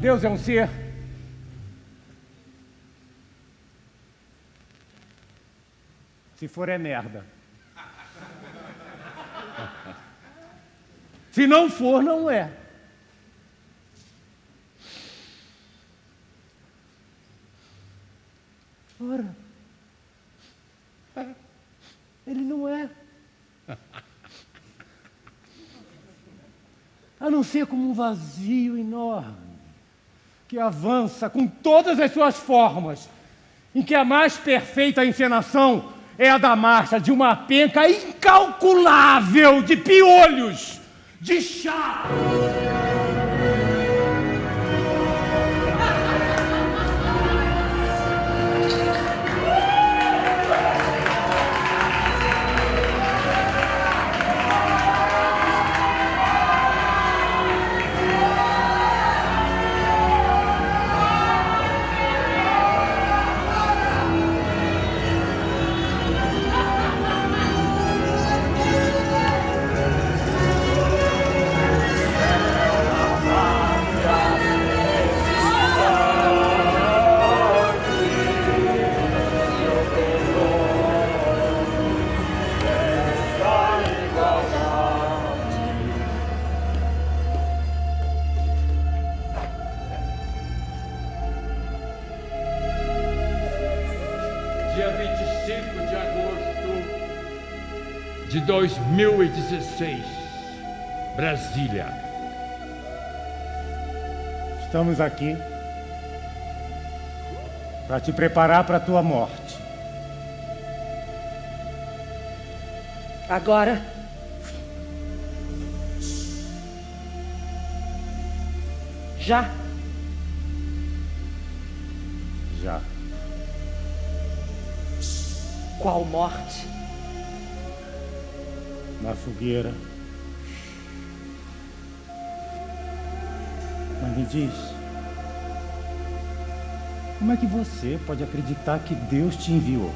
Deus é um ser. Se for, é merda. Se não for, não é. Ora, ele não é. A não ser como um vazio enorme que avança com todas as suas formas, em que a mais perfeita encenação é a da marcha de uma penca incalculável de piolhos, de chá. Dia 25 de agosto de 2016, Brasília. Estamos aqui para te preparar para a tua morte. Agora. Já? Qual morte? Na fogueira. Mas me diz. Como é que você pode acreditar que Deus te enviou?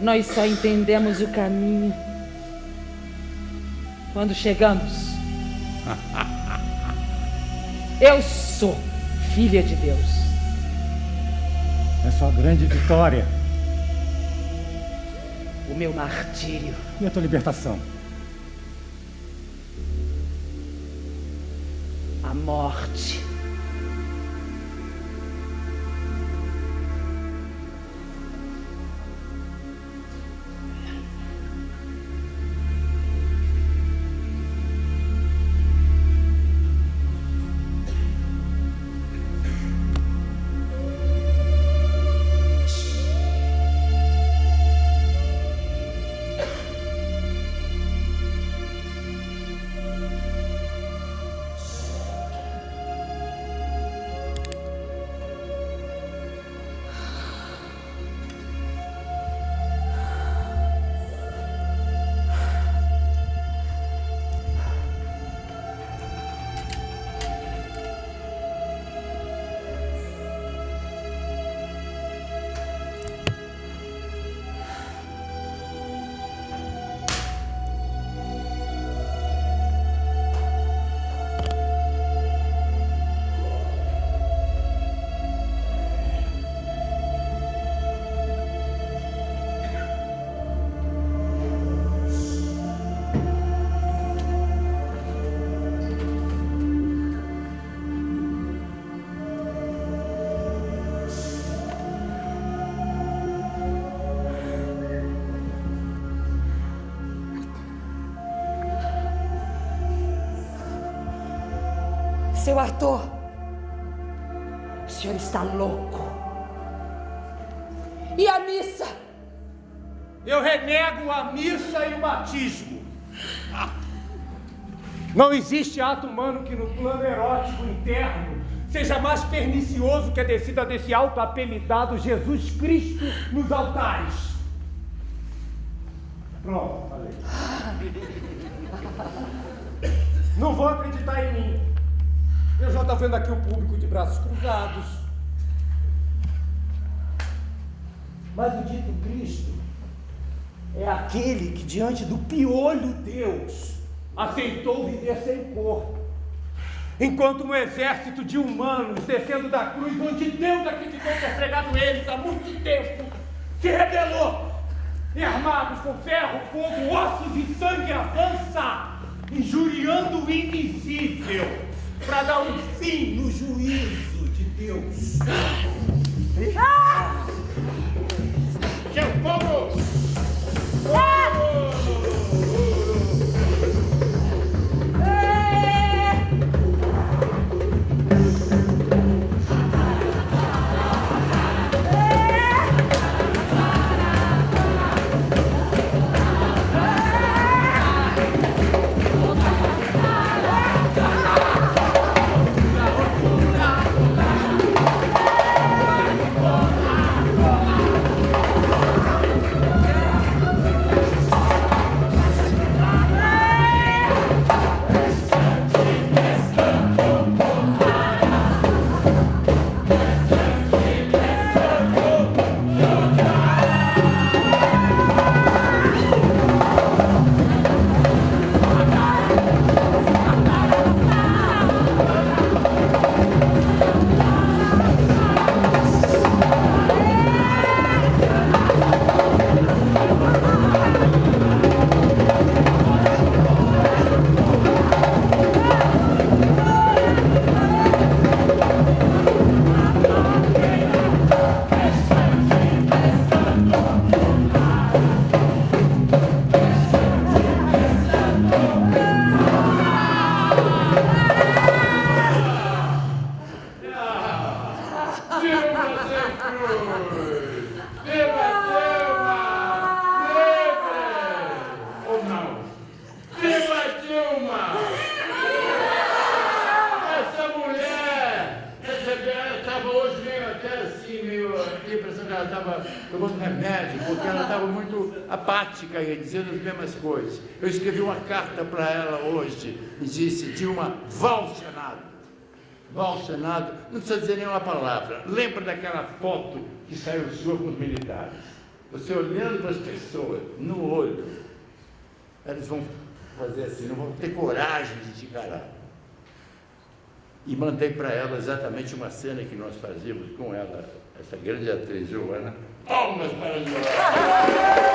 Nós só entendemos o caminho quando chegamos. Eu sou filha de Deus. É sua grande vitória O meu martírio. e a tua libertação. A morte. Seu Arthur, o senhor está louco. E a missa? Eu renego a missa e o batismo. Não existe ato humano que no plano erótico interno seja mais pernicioso que a descida desse alto apelidado Jesus Cristo nos altares. Pronto, falei. Não vou acreditar em mim. Eu já estou vendo aqui o público de braços cruzados. Mas o dito Cristo é aquele que, diante do piolho Deus, aceitou viver sem corpo. Enquanto um exército de humanos descendo da cruz, onde Deus acreditou ter pregado eles há muito tempo, se rebelou e armados com ferro, fogo, ossos e sangue avança, injuriando o invisível, para dar um fim no juízo de Deus. Eu escrevi uma carta para ela hoje e disse, Dilma, vá ao Senado. Vá ao Senado, não precisa dizer nenhuma palavra. Lembra daquela foto que saiu sua com os militares? Você olhando para as pessoas, no olho, eles vão fazer assim, não vão ter coragem de te encarar. E mandei para ela exatamente uma cena que nós fazíamos com ela, essa grande atriz Joana. Palmas para Joana!